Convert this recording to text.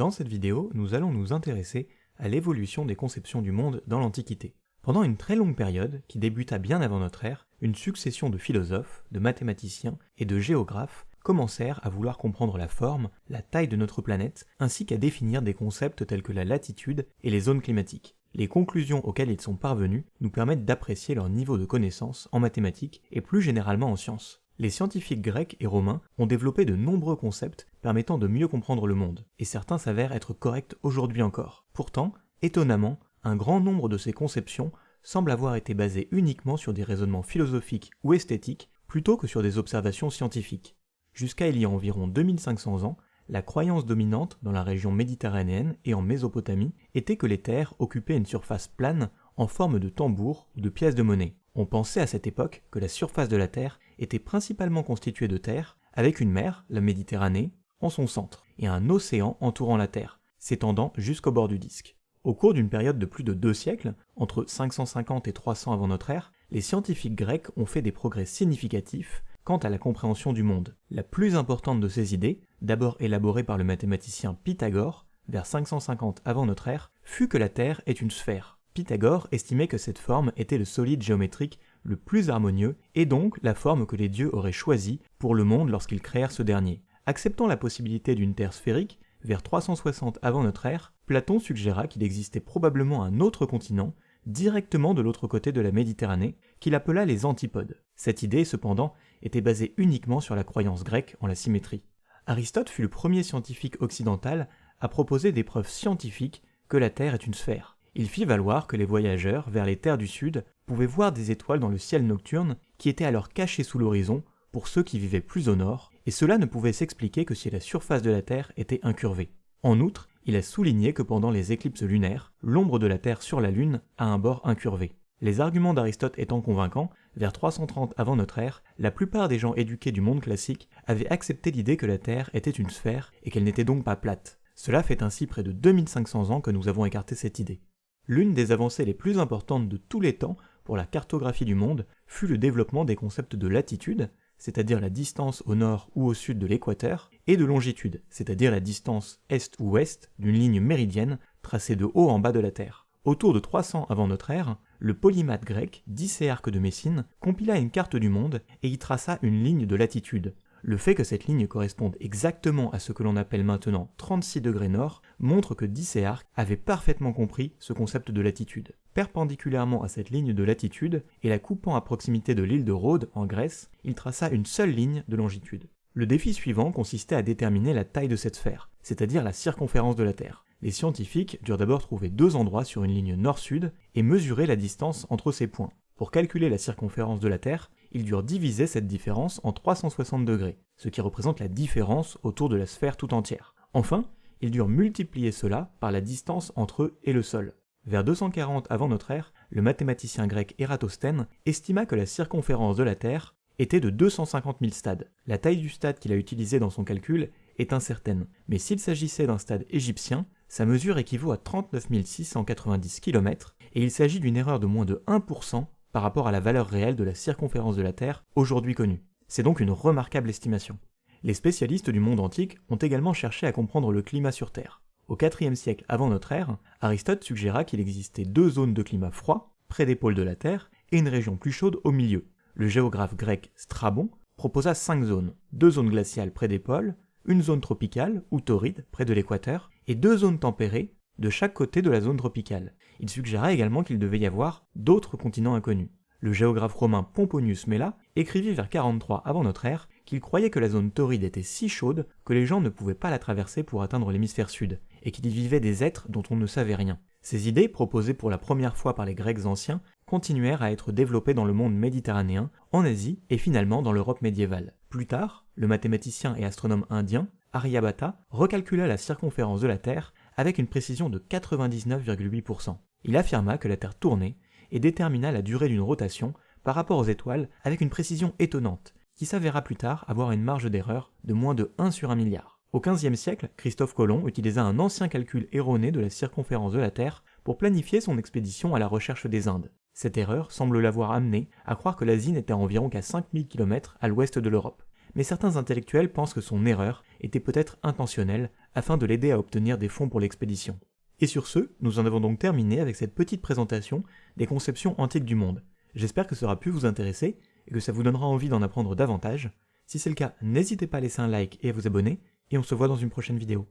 Dans cette vidéo, nous allons nous intéresser à l'évolution des conceptions du monde dans l'Antiquité. Pendant une très longue période, qui débuta bien avant notre ère, une succession de philosophes, de mathématiciens et de géographes commencèrent à vouloir comprendre la forme, la taille de notre planète, ainsi qu'à définir des concepts tels que la latitude et les zones climatiques. Les conclusions auxquelles ils sont parvenus nous permettent d'apprécier leur niveau de connaissance en mathématiques et plus généralement en sciences. Les scientifiques grecs et romains ont développé de nombreux concepts permettant de mieux comprendre le monde, et certains s'avèrent être corrects aujourd'hui encore. Pourtant, étonnamment, un grand nombre de ces conceptions semblent avoir été basées uniquement sur des raisonnements philosophiques ou esthétiques plutôt que sur des observations scientifiques. Jusqu'à il y a environ 2500 ans, la croyance dominante dans la région méditerranéenne et en Mésopotamie était que les terres occupaient une surface plane en forme de tambour ou de pièces de monnaie. On pensait à cette époque que la surface de la Terre était principalement constituée de terre, avec une mer, la Méditerranée, en son centre, et un océan entourant la Terre, s'étendant jusqu'au bord du disque. Au cours d'une période de plus de deux siècles, entre 550 et 300 avant notre ère, les scientifiques grecs ont fait des progrès significatifs quant à la compréhension du monde. La plus importante de ces idées, d'abord élaborée par le mathématicien Pythagore, vers 550 avant notre ère, fut que la Terre est une sphère. Pythagore estimait que cette forme était le solide géométrique le plus harmonieux et donc la forme que les dieux auraient choisie pour le monde lorsqu'ils créèrent ce dernier. Acceptant la possibilité d'une Terre sphérique, vers 360 avant notre ère, Platon suggéra qu'il existait probablement un autre continent, directement de l'autre côté de la Méditerranée, qu'il appela les antipodes. Cette idée, cependant, était basée uniquement sur la croyance grecque en la symétrie. Aristote fut le premier scientifique occidental à proposer des preuves scientifiques que la Terre est une sphère. Il fit valoir que les voyageurs vers les terres du sud pouvaient voir des étoiles dans le ciel nocturne qui étaient alors cachées sous l'horizon pour ceux qui vivaient plus au nord, et cela ne pouvait s'expliquer que si la surface de la Terre était incurvée. En outre, il a souligné que pendant les éclipses lunaires, l'ombre de la Terre sur la Lune a un bord incurvé. Les arguments d'Aristote étant convaincants, vers 330 avant notre ère, la plupart des gens éduqués du monde classique avaient accepté l'idée que la Terre était une sphère et qu'elle n'était donc pas plate. Cela fait ainsi près de 2500 ans que nous avons écarté cette idée. L'une des avancées les plus importantes de tous les temps pour la cartographie du monde fut le développement des concepts de latitude, c'est-à-dire la distance au nord ou au sud de l'équateur, et de longitude, c'est-à-dire la distance est ou ouest d'une ligne méridienne tracée de haut en bas de la Terre. Autour de 300 avant notre ère, le polymathe grec Dicéarque de Messine compila une carte du monde et y traça une ligne de latitude. Le fait que cette ligne corresponde exactement à ce que l'on appelle maintenant 36 degrés nord montre que Dicéarque avait parfaitement compris ce concept de latitude. Perpendiculairement à cette ligne de latitude et la coupant à proximité de l'île de Rhodes en Grèce, il traça une seule ligne de longitude. Le défi suivant consistait à déterminer la taille de cette sphère, c'est-à-dire la circonférence de la Terre. Les scientifiques durent d'abord trouver deux endroits sur une ligne nord-sud et mesurer la distance entre ces points. Pour calculer la circonférence de la Terre, ils durent diviser cette différence en 360 degrés, ce qui représente la différence autour de la sphère tout entière. Enfin, ils durent multiplier cela par la distance entre eux et le sol. Vers 240 avant notre ère, le mathématicien grec Ératosthène estima que la circonférence de la Terre était de 250 000 stades. La taille du stade qu'il a utilisé dans son calcul est incertaine, mais s'il s'agissait d'un stade égyptien, sa mesure équivaut à 39 690 km, et il s'agit d'une erreur de moins de 1% par rapport à la valeur réelle de la circonférence de la Terre aujourd'hui connue. C'est donc une remarquable estimation. Les spécialistes du monde antique ont également cherché à comprendre le climat sur Terre. Au IVe siècle avant notre ère, Aristote suggéra qu'il existait deux zones de climat froid, près des pôles de la Terre, et une région plus chaude au milieu. Le géographe grec Strabon proposa cinq zones, deux zones glaciales près des pôles, une zone tropicale ou torride près de l'équateur, et deux zones tempérées de chaque côté de la zone tropicale. Il suggéra également qu'il devait y avoir d'autres continents inconnus. Le géographe romain Pomponius Mela écrivit vers 43 avant notre ère qu'il croyait que la zone torride était si chaude que les gens ne pouvaient pas la traverser pour atteindre l'hémisphère sud, et qu'il y vivait des êtres dont on ne savait rien. Ces idées, proposées pour la première fois par les Grecs anciens, continuèrent à être développées dans le monde méditerranéen, en Asie et finalement dans l'Europe médiévale. Plus tard, le mathématicien et astronome indien Aryabhata recalcula la circonférence de la Terre avec une précision de 99,8%. Il affirma que la Terre tournait et détermina la durée d'une rotation par rapport aux étoiles avec une précision étonnante, qui s'avéra plus tard avoir une marge d'erreur de moins de 1 sur 1 milliard. Au XVe siècle, Christophe Colomb utilisa un ancien calcul erroné de la circonférence de la Terre pour planifier son expédition à la recherche des Indes. Cette erreur semble l'avoir amené à croire que l'Asie n'était environ qu'à 5000 km à l'ouest de l'Europe. Mais certains intellectuels pensent que son erreur était peut-être intentionnelle afin de l'aider à obtenir des fonds pour l'expédition. Et sur ce, nous en avons donc terminé avec cette petite présentation des conceptions antiques du monde. J'espère que ça aura pu vous intéresser et que ça vous donnera envie d'en apprendre davantage. Si c'est le cas, n'hésitez pas à laisser un like et à vous abonner, et on se voit dans une prochaine vidéo.